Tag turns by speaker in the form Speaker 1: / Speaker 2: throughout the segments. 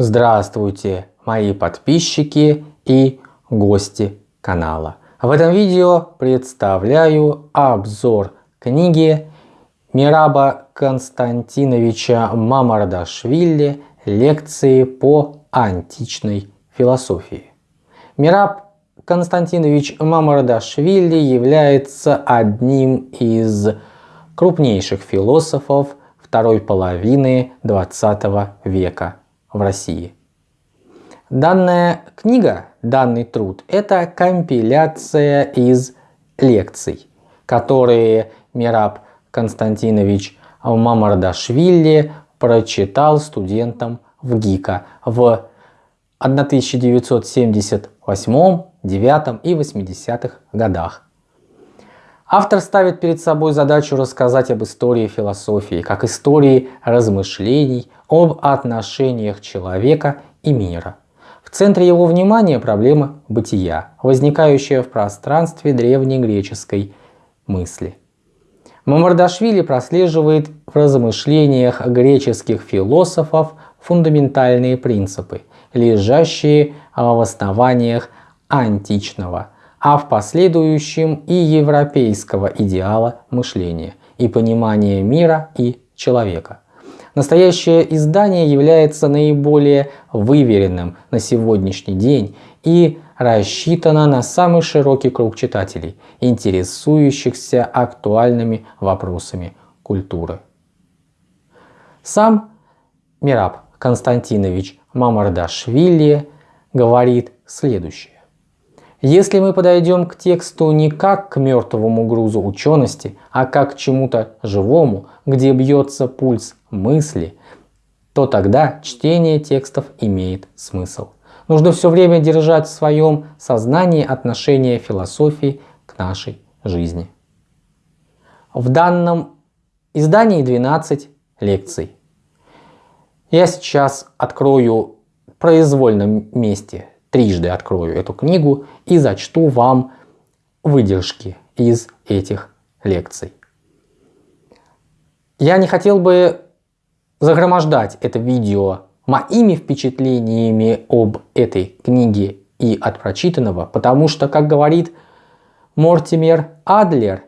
Speaker 1: Здравствуйте, мои подписчики и гости канала. В этом видео представляю обзор книги Мираба Константиновича Мамардашвили «Лекции по античной философии». Мираб Константинович Мамардашвили является одним из крупнейших философов второй половины 20 века в России. Данная книга, данный труд – это компиляция из лекций, которые Мираб Константинович Мамардашвили прочитал студентам в ГИКа в 1978, 9 и 80-х годах. Автор ставит перед собой задачу рассказать об истории философии, как истории размышлений об отношениях человека и мира. В центре его внимания проблема бытия, возникающая в пространстве древнегреческой мысли. Мамардашвили прослеживает в размышлениях греческих философов фундаментальные принципы, лежащие в основаниях античного, а в последующем и европейского идеала мышления и понимания мира и человека. Настоящее издание является наиболее выверенным на сегодняшний день и рассчитано на самый широкий круг читателей, интересующихся актуальными вопросами культуры. Сам Мираб Константинович Мамардашвили говорит следующее. Если мы подойдем к тексту не как к мертвому грузу учености, а как к чему-то живому, где бьется пульс мысли, то тогда чтение текстов имеет смысл. Нужно все время держать в своем сознании отношение философии к нашей жизни. В данном издании 12 лекций. Я сейчас открою в произвольном месте трижды открою эту книгу и зачту вам выдержки из этих лекций. Я не хотел бы загромождать это видео моими впечатлениями об этой книге и от прочитанного, потому что, как говорит Мортимер Адлер,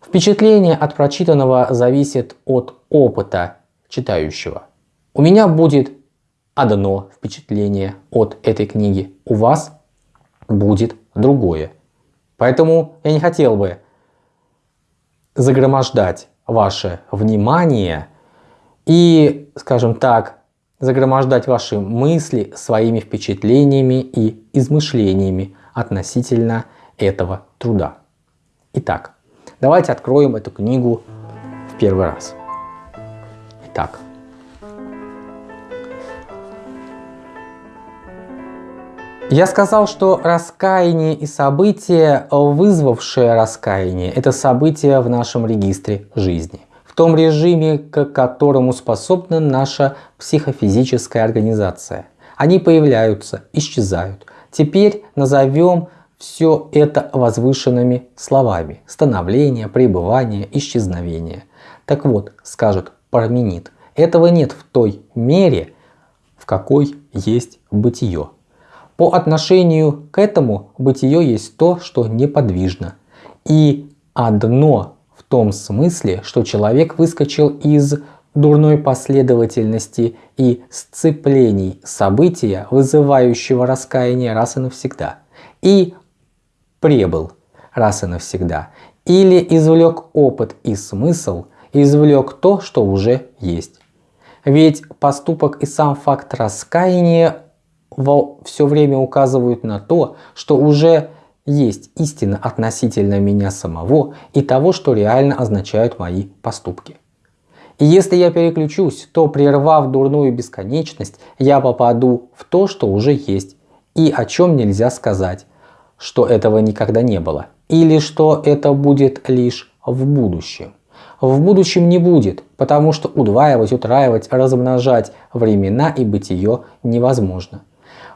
Speaker 1: впечатление от прочитанного зависит от опыта читающего. У меня будет одно впечатление от этой книги, у вас будет другое. Поэтому я не хотел бы загромождать ваше внимание и, скажем так, загромождать ваши мысли своими впечатлениями и измышлениями относительно этого труда. Итак, давайте откроем эту книгу в первый раз. Итак, Я сказал, что раскаяние и события, вызвавшее раскаяние, это события в нашем регистре жизни. В том режиме, к которому способна наша психофизическая организация. Они появляются, исчезают. Теперь назовем все это возвышенными словами. Становление, пребывание, исчезновение. Так вот, скажет Парменид, этого нет в той мере, в какой есть бытие. По отношению к этому бытие есть то, что неподвижно. И одно том смысле, что человек выскочил из дурной последовательности и сцеплений события, вызывающего раскаяние раз и навсегда, и прибыл раз и навсегда, или извлек опыт и смысл, извлек то, что уже есть. Ведь поступок и сам факт раскаяния все время указывают на то, что уже есть истина относительно меня самого и того, что реально означают мои поступки. И если я переключусь, то прервав дурную бесконечность, я попаду в то, что уже есть, и о чем нельзя сказать, что этого никогда не было, или что это будет лишь в будущем. В будущем не будет, потому что удваивать, утраивать, размножать времена и бытие невозможно.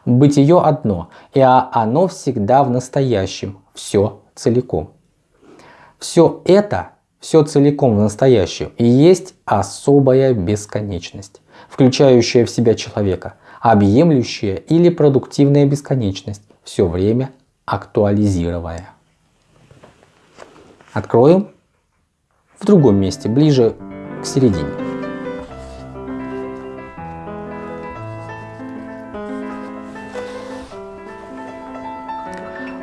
Speaker 1: Бытие одно, и оно всегда в настоящем, все целиком. Все это, все целиком в настоящем и есть особая бесконечность, включающая в себя человека, объемлющая или продуктивная бесконечность, все время актуализируя. Откроем в другом месте, ближе к середине.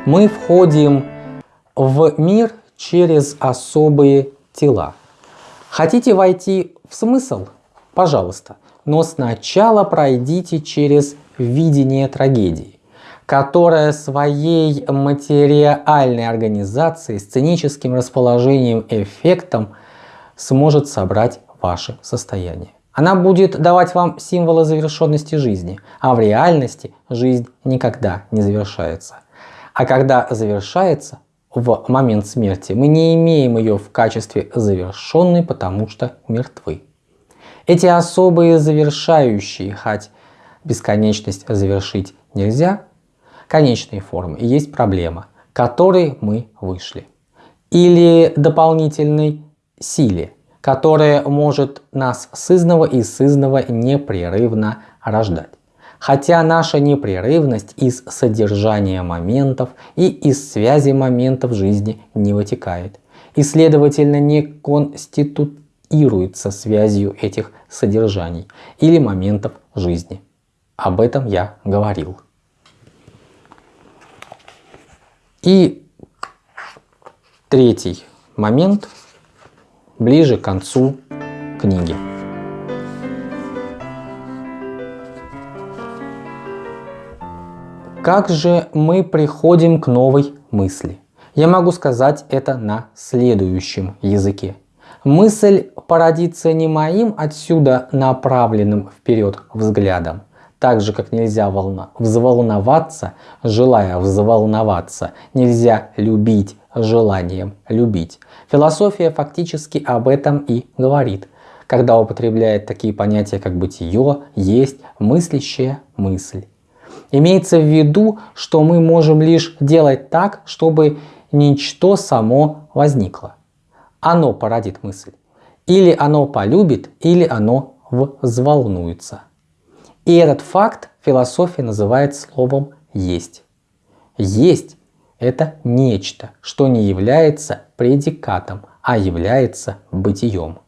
Speaker 1: Мы входим в мир через особые тела. Хотите войти в смысл? Пожалуйста. Но сначала пройдите через видение трагедии, которая своей материальной организацией, сценическим расположением, эффектом сможет собрать ваше состояние. Она будет давать вам символы завершенности жизни, а в реальности жизнь никогда не завершается. А когда завершается, в момент смерти, мы не имеем ее в качестве завершенной, потому что мертвы. Эти особые завершающие, хоть бесконечность завершить нельзя, конечные формы и есть проблема, которой мы вышли. Или дополнительной силе, которая может нас сызного и сызного непрерывно рождать. Хотя наша непрерывность из содержания моментов и из связи моментов жизни не вытекает. И следовательно не конституируется связью этих содержаний или моментов жизни. Об этом я говорил. И третий момент ближе к концу книги. Как же мы приходим к новой мысли? Я могу сказать это на следующем языке. Мысль породится не моим отсюда направленным вперед взглядом, так же как нельзя волна, взволноваться, желая взволноваться, нельзя любить желанием любить. Философия фактически об этом и говорит, когда употребляет такие понятия, как бытие, есть, мыслящая мысль. Имеется в виду, что мы можем лишь делать так, чтобы ничто само возникло. Оно породит мысль. Или оно полюбит, или оно взволнуется. И этот факт философия называет словом «есть». «Есть» — это нечто, что не является предикатом, а является бытием.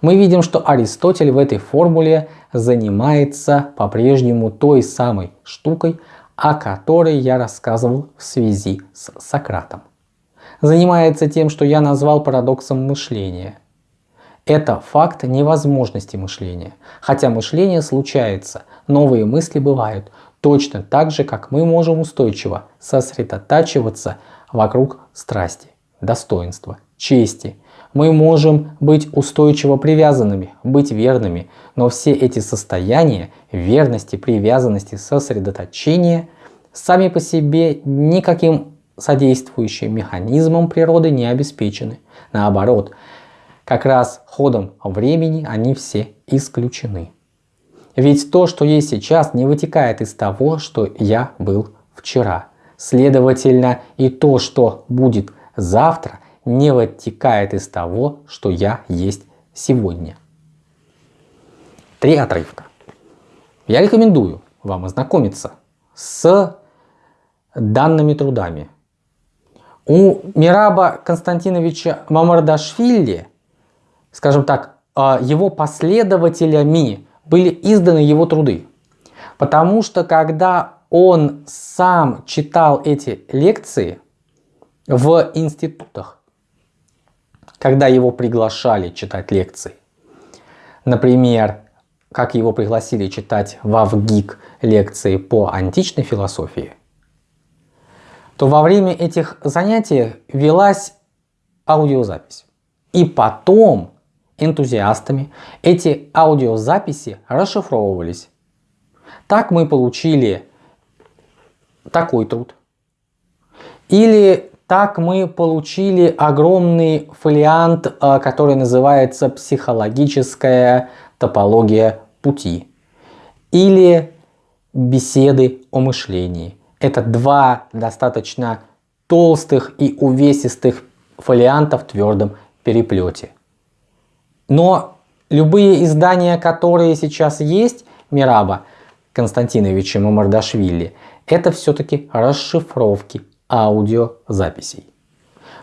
Speaker 1: Мы видим, что Аристотель в этой формуле занимается по-прежнему той самой штукой, о которой я рассказывал в связи с Сократом. Занимается тем, что я назвал парадоксом мышления. Это факт невозможности мышления. Хотя мышление случается, новые мысли бывают, точно так же, как мы можем устойчиво сосредотачиваться вокруг страсти, достоинства, чести, мы можем быть устойчиво привязанными, быть верными, но все эти состояния верности, привязанности, сосредоточения сами по себе никаким содействующим механизмом природы не обеспечены. Наоборот, как раз ходом времени они все исключены. Ведь то, что есть сейчас, не вытекает из того, что я был вчера. Следовательно, и то, что будет завтра, не вытекает из того, что я есть сегодня. Три отрывка. Я рекомендую вам ознакомиться с данными трудами. У Мираба Константиновича Мамардашвили, скажем так, а, его последователями были изданы его труды. Потому что когда он сам читал эти лекции в институтах, когда его приглашали читать лекции. Например, как его пригласили читать в АВГИК лекции по античной философии, то во время этих занятий велась аудиозапись. И потом энтузиастами эти аудиозаписи расшифровывались. Так мы получили такой труд. Или так мы получили огромный фолиант, э, который называется «Психологическая топология пути» или «Беседы о мышлении». Это два достаточно толстых и увесистых фолианта в твердом переплете. Но любые издания, которые сейчас есть, Мираба Константиновича Мамардашвили, это все-таки расшифровки аудиозаписей.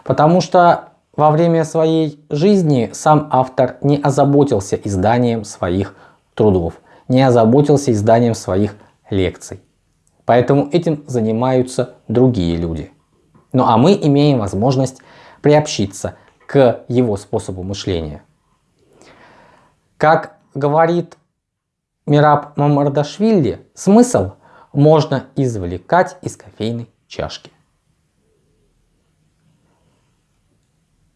Speaker 1: Потому что во время своей жизни сам автор не озаботился изданием своих трудов, не озаботился изданием своих лекций. Поэтому этим занимаются другие люди. Ну а мы имеем возможность приобщиться к его способу мышления. Как говорит Мираб Мамардашвили, смысл можно извлекать из кофейной чашки.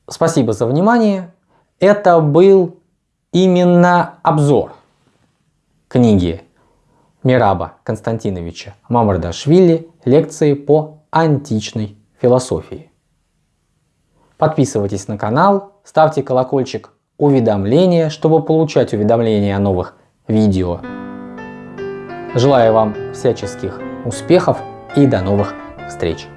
Speaker 1: Спасибо за внимание. Это был именно обзор книги Мираба Константиновича Мамардашвили «Лекции по античной философии». Подписывайтесь на канал, ставьте колокольчик уведомления, чтобы получать уведомления о новых видео. Желаю вам всяческих успехов и до новых встреч!